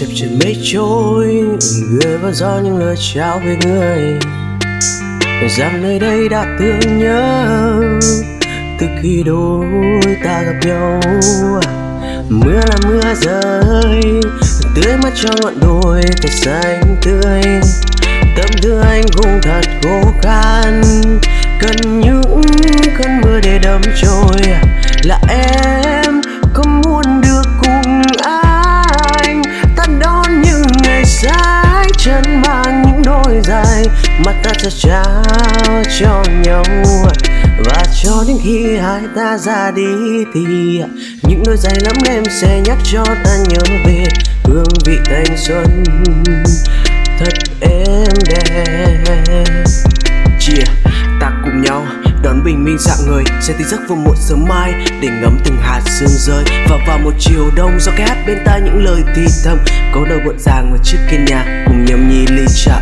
chập chờn mây trôi người vào gió những lời chào về người. Rằng nơi đây đã thương nhớ, từ khi đôi ta gặp nhau. Mưa là mưa rơi tưới mắt cho ngọn đồi, thật xanh tươi. Tâm tư anh cũng thật khô khan cần những cơn mưa để đâm trôi. Là em dãi chân mang những đôi giày. Mà ta sẽ trao cho nhau và cho đến khi hai ta ra đi thì những đôi giày lắm em sẽ nhắc cho ta nhớ về hương vị thanh xuân. Thật êm đềm bình minh dạng người, sẽ tỉnh giấc vào một sớm mai. Để ngắm từng hạt sương rơi và vào một chiều đông. Gió cái hát bên tai những lời thì thầm câu đầu gọn ràng ở trước kia nhà cùng nhâm nhi ly trà.